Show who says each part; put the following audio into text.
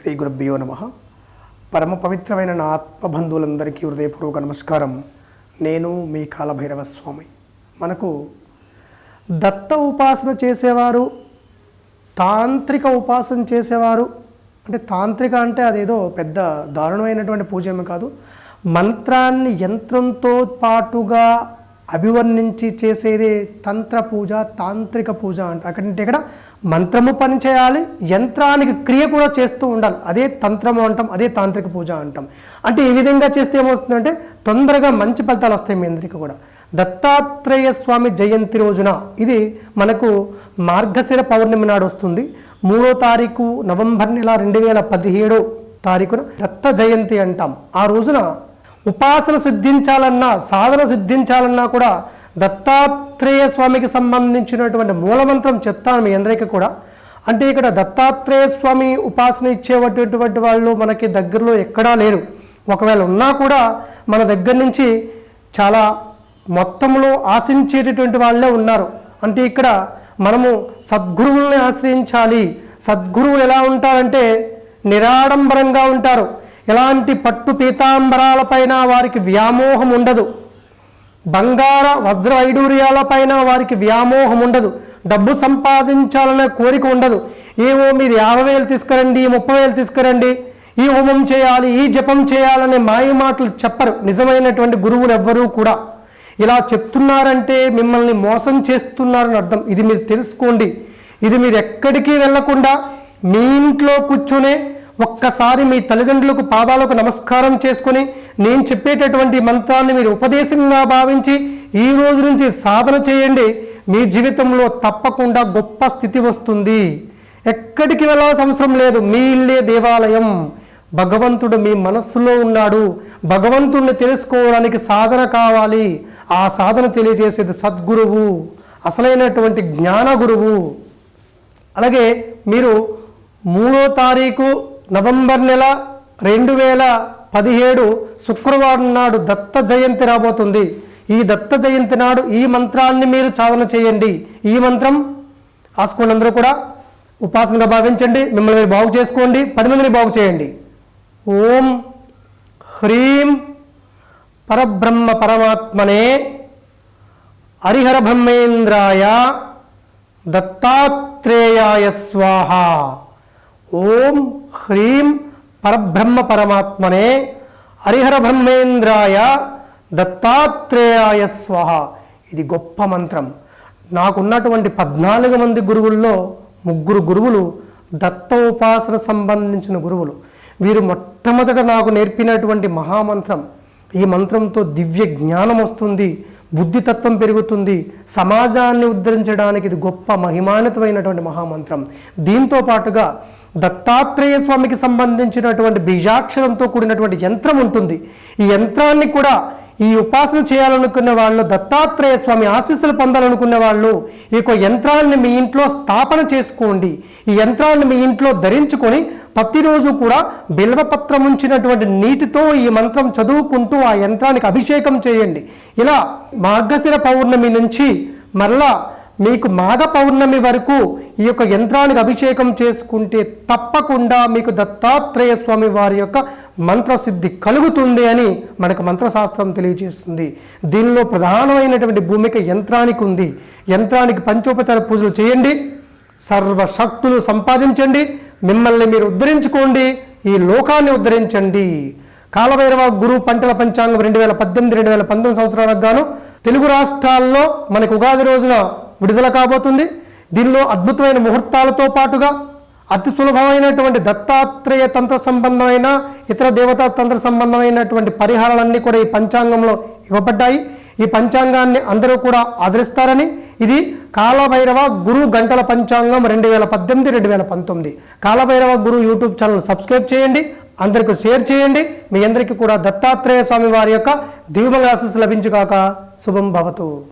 Speaker 1: శ్రీ గురుభ్యో నమ. పరమ పవిత్రమైన నా ఆత్మబంధువులందరికీ హృదయపూర్వక నమస్కారం. నేను మీ కాలభైరవ స్వామి మనకు దత్త ఉపాసన చేసేవారు తాంత్రిక ఉపాసన చేసేవారు అంటే తాంత్రిక అంటే అదేదో పెద్ద దారుణమైనటువంటి పూజ ఏమి కాదు. మంత్రాన్ని యంత్రంతో పాటుగా అభివర్ణించి చేసేదే తంత్ర పూజ తాంత్రిక పూజ అంట. అక్కడంటే ఇక్కడ మంత్రము పని చేయాలి యంత్రానికి క్రియ కూడా చేస్తూ ఉండాలి. అదే తంత్రము అంటాం అదే తాంత్రిక పూజ అంటాం. అంటే ఈ విధంగా చేస్తే ఏమవుతుందంటే తొందరగా మంచి ఫలితాలు వస్తాయి మీ అందరికీ కూడా. దత్తాత్రేయ స్వామి జయంతి రోజున ఇది మనకు మార్గశిర పౌర్ణమి నాడు వస్తుంది. మూడో తారీఖు నవంబర్ నెల రెండు వేల పదిహేడో తారీఖున దత్త జయంతి అంటాం. ఆ రోజున ఉపాసన సిద్ధించాలన్నా సాధన సిద్ధించాలన్నా కూడా దత్తాత్రేయ స్వామికి సంబంధించినటువంటి మూలమంత్రం చెప్తాను మీ అందరికీ కూడా. అంటే ఇక్కడ దత్తాత్రేయ స్వామి ఉపాసన ఇచ్చేటటువంటి వాళ్ళు మనకి దగ్గరలో ఎక్కడా లేరు. ఒకవేళ ఉన్నా కూడా మన దగ్గర నుంచి చాలా మొత్తంలో ఆశించేటటువంటి వాళ్ళే ఉన్నారు. అంటే ఇక్కడ మనము సద్గురువుల్ని ఆశ్రయించాలి. సద్గురువులు ఎలా ఉంటారంటే నిరాడంబరంగా ఉంటారు. ఎలాంటి పట్టు పీతాంబరాలపైన వారికి వ్యామోహం ఉండదు. బంగార వజ్ర వైడూర్యాలపైన వారికి వ్యామోహం ఉండదు. డబ్బు సంపాదించాలనే కోరిక ఉండదు. ఏవో మీరు యాభై వేలు తీసుకురండి ముప్పై వేలు తీసుకురండి ఈ హోమం చేయాలి ఈ జపం చేయాలనే మాయ మాటలు చెప్పరు. నిజమైనటువంటి గురువులు ఎవ్వరూ కూడా. ఇలా చెప్తున్నారంటే మిమ్మల్ని మోసం చేస్తున్నారని అర్థం. ఇది మీరు తెలుసుకోండి. ఇది మీరు ఎక్కడికి వెళ్ళకుండా మీ ఇంట్లో కూర్చునే ఒక్కసారి మీ తల్లిదండ్రులకు పాదాలకు నమస్కారం చేసుకొని నేను చెప్పేటటువంటి మంత్రాన్ని మీరు ఉపదేశంగా భావించి ఈ రోజు నుంచి సాధన చేయండి. మీ జీవితంలో తప్పకుండా గొప్ప స్థితి వస్తుంది. ఎక్కడికి వెళ్ళాల్సిన అవసరం లేదు. మీ ఇల్లే దేవాలయం. భగవంతుడు మీ మనస్సులో ఉన్నాడు. భగవంతుడిని తెలుసుకోవడానికి సాధన కావాలి. ఆ సాధన తెలియజేసేది సద్గురువు అసలైనటువంటి జ్ఞాన గురువు అలాగే మీరు మూడో తారీఖు నవంబర్ నెల రెండు వేల పదిహేడు శుక్రవారం నాడు దత్త జయంతి రాబోతుంది. ఈ దత్త జయంతి నాడు ఈ మంత్రాన్ని మీరు సాధన చేయండి. ఈ మంత్రం ఆసుకోండి అందరూ కూడా ఉపాసనగా భావించండి. మిమ్మల్ని మీరు బాగు చేసుకోండి. పది మందిని బాగు చేయండి. ఓం హ్రీం పరబ్రహ్మ పరమాత్మనే హరిహర బ్రహ్మేంద్రాయ దత్తాత్రేయాయ స్వాహ. ఓం హ్రీం పరబ్రహ్మ పరమాత్మనే హరిహర బ్రహ్మేంద్రాయ దత్తాత్రేయాయ స్వహ. ఇది గొప్ప మంత్రం. నాకున్నటువంటి పద్నాలుగు మంది గురువుల్లో ముగ్గురు గురువులు దత్త ఉపాసన సంబంధించిన గురువులు. వీరు మొట్టమొదట నాకు నేర్పినటువంటి మహామంత్రం. ఈ మంత్రంతో దివ్య జ్ఞానం వస్తుంది బుద్ధితత్వం పెరుగుతుంది. సమాజాన్ని ఉద్ధరించడానికి ఇది గొప్ప మహిమాన్వితమైనటువంటి మహామంత్రం. దీంతో పాటుగా దత్తాత్రేయ స్వామికి సంబంధించినటువంటి బీజాక్షరంతో కూడినటువంటి యంత్రం ఉంటుంది. ఈ యంత్రాన్ని కూడా ఈ ఉపాసన చేయాలనుకునే వాళ్ళు దత్తాత్రేయ స్వామి ఆశీస్సులు పొందాలనుకునే వాళ్ళు ఈ యొక్క యంత్రాలను మీ ఇంట్లో స్థాపన చేసుకోండి. ఈ యంత్రాలను మీ ఇంట్లో ధరించుకొని ప్రతిరోజు కూడా బిల్వపత్రం ఉంచినటువంటి నీటితో ఈ మంత్రం చదువుకుంటూ ఆ యంత్రానికి అభిషేకం చేయండి. ఇలా మార్గశిర పౌర్ణమి నుంచి మరలా మీకు మాఘ పౌర్ణమి వరకు ఈ యొక్క యంత్రానికి అభిషేకం చేసుకుంటే తప్పకుండా మీకు దత్తాత్రేయ స్వామి వారి యొక్క మంత్రసిద్ధి కలుగుతుంది అని మనకు మంత్రశాస్త్రం తెలియజేస్తుంది. దీనిలో ప్రధానమైనటువంటి భూమిక యంత్రానికి ఉంది. యంత్రానికి పంచోపచార పూజలు చేయండి. సర్వశక్తులు సంపాదించండి. మిమ్మల్ని మీరు ఉద్ధరించుకోండి. ఈ లోకాన్ని ఉద్ధరించండి. కాలభైరవ గురు పంటల పంచాంగం రెండు వేల పద్దెనిమిది రెండు వేల పంతొమ్మిది సంవత్సరాలకు గాను తెలుగు రాష్ట్రాల్లో మనకు ఉగాది రోజున విడుదల కాబోతుంది. దీనిలో అద్భుతమైన ముహూర్తాలతో పాటుగా అతి సులభమైనటువంటి దత్తాత్రేయ తంత్ర సంబంధమైన ఇతర దేవతా తంత్ర సంబంధమైనటువంటి పరిహారాలన్నీ కూడా ఈ పంచాంగంలో ఇవ్వబడ్డాయి. ఈ పంచాంగాన్ని అందరూ కూడా ఆదరిస్తారని. ఇది కాలభైరవ గురు గంటల పంచాంగం రెండు వేల పద్దెనిమిది రెండు వేల పంతొమ్మిది. Kalabhairava Guru YouTube channel subscribe చేయండి. అందరికీ షేర్ చేయండి. మీ అందరికీ కూడా దత్తాత్రేయ స్వామి వారి యొక్క దివ్యమంగళ ఆశీస్సు లభించుగాక. శుభం భవతు.